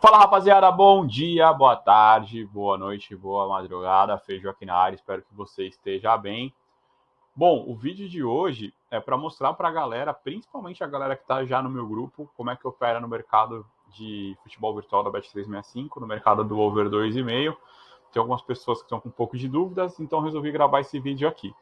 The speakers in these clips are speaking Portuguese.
Fala rapaziada, bom dia, boa tarde, boa noite, boa madrugada, Feijão aqui na área, espero que você esteja bem. Bom, o vídeo de hoje é para mostrar para a galera, principalmente a galera que está já no meu grupo, como é que opera no mercado de futebol virtual da Bet365, no mercado do over 2,5. Tem algumas pessoas que estão com um pouco de dúvidas, então resolvi gravar esse vídeo aqui.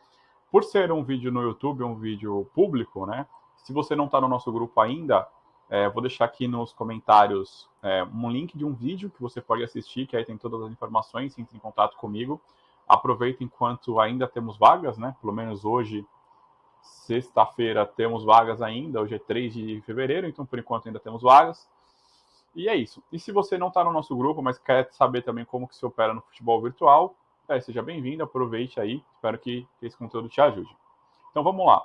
Por ser um vídeo no YouTube, um vídeo público, né? Se você não está no nosso grupo ainda, é, vou deixar aqui nos comentários é, um link de um vídeo que você pode assistir, que aí tem todas as informações, entre em contato comigo. Aproveita enquanto ainda temos vagas, né? Pelo menos hoje, sexta-feira, temos vagas ainda. Hoje é 3 de fevereiro, então por enquanto ainda temos vagas. E é isso. E se você não está no nosso grupo, mas quer saber também como que se opera no futebol virtual, é, seja bem-vindo, aproveite aí. Espero que esse conteúdo te ajude. Então vamos lá.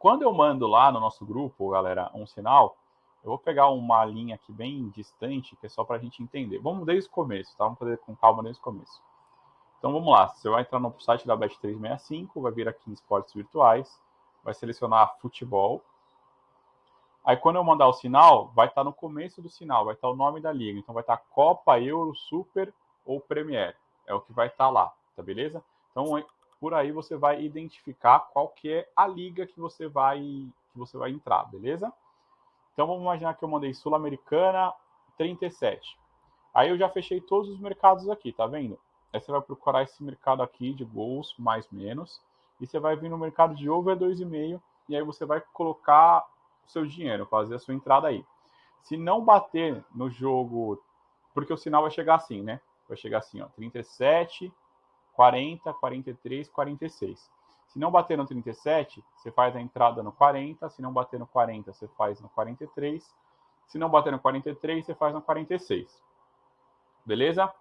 Quando eu mando lá no nosso grupo, galera, um sinal, eu vou pegar uma linha aqui bem distante, que é só para a gente entender. Vamos desde o começo, tá? Vamos fazer com calma desde o começo. Então vamos lá, você vai entrar no site da Bet365, vai vir aqui em esportes virtuais, vai selecionar futebol. Aí quando eu mandar o sinal, vai estar tá no começo do sinal, vai estar tá o nome da liga. Então vai estar tá Copa, Euro, Super ou Premier. É o que vai estar lá, tá beleza? Então por aí você vai identificar qual que é a liga que você vai que você vai entrar, beleza? Então vamos imaginar que eu mandei Sul-Americana 37. Aí eu já fechei todos os mercados aqui, tá vendo? Aí você vai procurar esse mercado aqui de gols mais menos e você vai vir no mercado de over 2,5 e aí você vai colocar o seu dinheiro, fazer a sua entrada aí. Se não bater no jogo, porque o sinal vai chegar assim, né? Vai chegar assim, ó, 37 40, 43, 46. Se não bater no 37, você faz a entrada no 40. Se não bater no 40, você faz no 43. Se não bater no 43, você faz no 46. Beleza?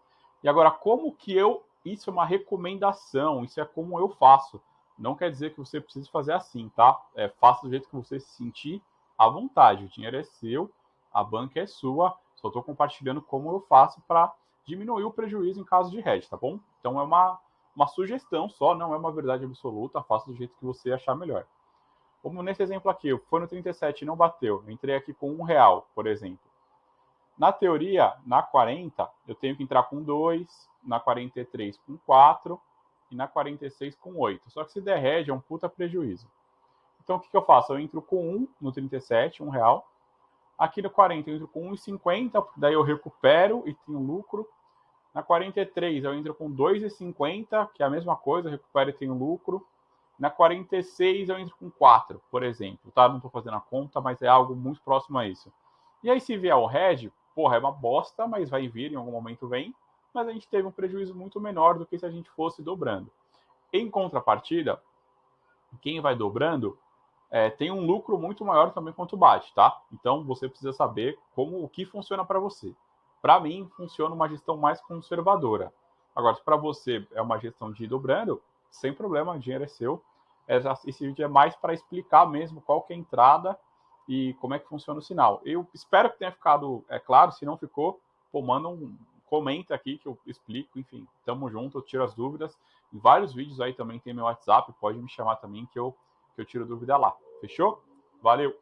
E agora, como que eu. Isso é uma recomendação, isso é como eu faço. Não quer dizer que você precise fazer assim, tá? É, faça do jeito que você se sentir à vontade. O dinheiro é seu, a banca é sua. Só estou compartilhando como eu faço para diminuir o prejuízo em caso de hedge, tá bom? Então é uma uma sugestão só, não é uma verdade absoluta, faça do jeito que você achar melhor. Como nesse exemplo aqui, foi no 37 e não bateu, eu entrei aqui com um real, por exemplo. Na teoria, na 40, eu tenho que entrar com 2, na 43 com 4 e na 46 com 8. Só que se der hedge, é um puta prejuízo. Então o que, que eu faço? Eu entro com 1 no 37, 1 real. Aqui no 40 eu entro com 1,50, daí eu recupero e tenho lucro. Na 43 eu entro com 2,50, que é a mesma coisa, recupero e tenho lucro. Na 46 eu entro com 4, por exemplo, tá? Não estou fazendo a conta, mas é algo muito próximo a isso. E aí se vier o red, porra, é uma bosta, mas vai vir, em algum momento vem. Mas a gente teve um prejuízo muito menor do que se a gente fosse dobrando. Em contrapartida, quem vai dobrando é, tem um lucro muito maior também quanto bate, tá? Então você precisa saber como o que funciona para você. Para mim, funciona uma gestão mais conservadora. Agora, se para você é uma gestão de dobrando, sem problema, o dinheiro é seu. Esse vídeo é mais para explicar mesmo qual que é a entrada e como é que funciona o sinal. Eu espero que tenha ficado é claro, se não ficou, pô, manda um comenta aqui que eu explico, enfim, tamo junto, eu tiro as dúvidas. Em vários vídeos aí também tem meu WhatsApp, pode me chamar também que eu, que eu tiro dúvida lá. Fechou? Valeu!